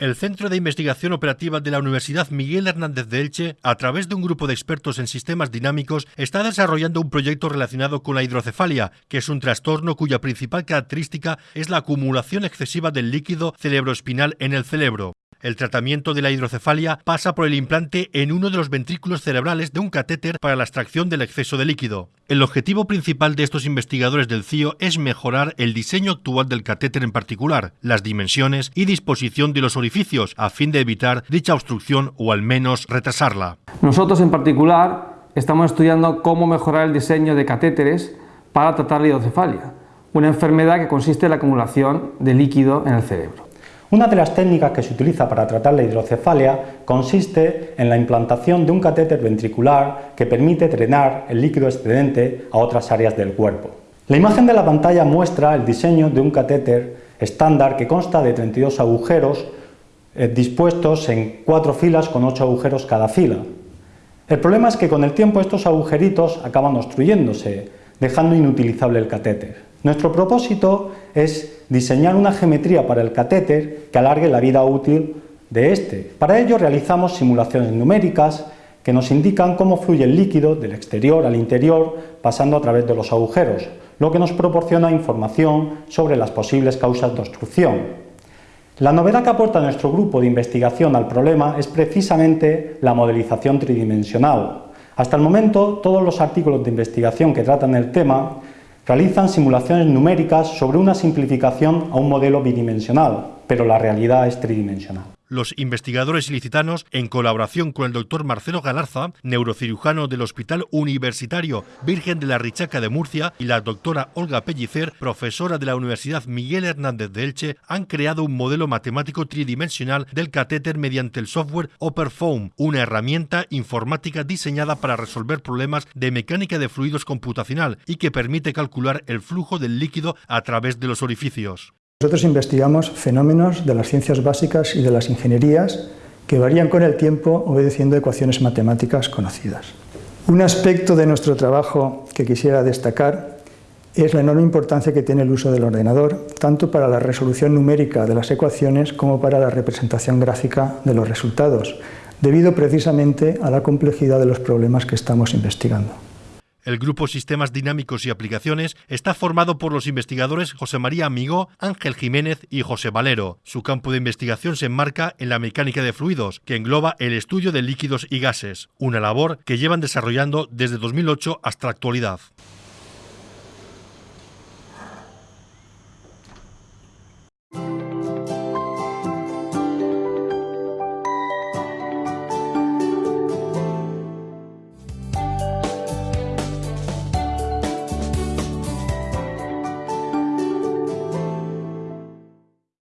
El Centro de Investigación Operativa de la Universidad Miguel Hernández de Elche, a través de un grupo de expertos en sistemas dinámicos, está desarrollando un proyecto relacionado con la hidrocefalia, que es un trastorno cuya principal característica es la acumulación excesiva del líquido cerebroespinal en el cerebro. El tratamiento de la hidrocefalia pasa por el implante en uno de los ventrículos cerebrales de un catéter para la extracción del exceso de líquido. El objetivo principal de estos investigadores del CIO es mejorar el diseño actual del catéter en particular, las dimensiones y disposición de los orificios, a fin de evitar dicha obstrucción o al menos retrasarla. Nosotros en particular estamos estudiando cómo mejorar el diseño de catéteres para tratar la hidrocefalia, una enfermedad que consiste en la acumulación de líquido en el cerebro. Una de las técnicas que se utiliza para tratar la hidrocefalia consiste en la implantación de un catéter ventricular que permite drenar el líquido excedente a otras áreas del cuerpo. La imagen de la pantalla muestra el diseño de un catéter estándar que consta de 32 agujeros eh, dispuestos en cuatro filas con 8 agujeros cada fila. El problema es que con el tiempo estos agujeritos acaban obstruyéndose, dejando inutilizable el catéter. Nuestro propósito es diseñar una geometría para el catéter que alargue la vida útil de este. Para ello realizamos simulaciones numéricas que nos indican cómo fluye el líquido del exterior al interior pasando a través de los agujeros, lo que nos proporciona información sobre las posibles causas de obstrucción. La novedad que aporta nuestro grupo de investigación al problema es precisamente la modelización tridimensional. Hasta el momento, todos los artículos de investigación que tratan el tema Realizan simulaciones numéricas sobre una simplificación a un modelo bidimensional, pero la realidad es tridimensional. Los investigadores ilicitanos, en colaboración con el doctor Marcelo Galarza, neurocirujano del Hospital Universitario Virgen de la Richaca de Murcia, y la doctora Olga Pellicer, profesora de la Universidad Miguel Hernández de Elche, han creado un modelo matemático tridimensional del catéter mediante el software OperFoam, una herramienta informática diseñada para resolver problemas de mecánica de fluidos computacional y que permite calcular el flujo del líquido a través de los orificios. Nosotros investigamos fenómenos de las ciencias básicas y de las ingenierías que varían con el tiempo obedeciendo ecuaciones matemáticas conocidas. Un aspecto de nuestro trabajo que quisiera destacar es la enorme importancia que tiene el uso del ordenador, tanto para la resolución numérica de las ecuaciones como para la representación gráfica de los resultados, debido precisamente a la complejidad de los problemas que estamos investigando. El grupo Sistemas Dinámicos y Aplicaciones está formado por los investigadores José María Amigo, Ángel Jiménez y José Valero. Su campo de investigación se enmarca en la mecánica de fluidos, que engloba el estudio de líquidos y gases, una labor que llevan desarrollando desde 2008 hasta la actualidad.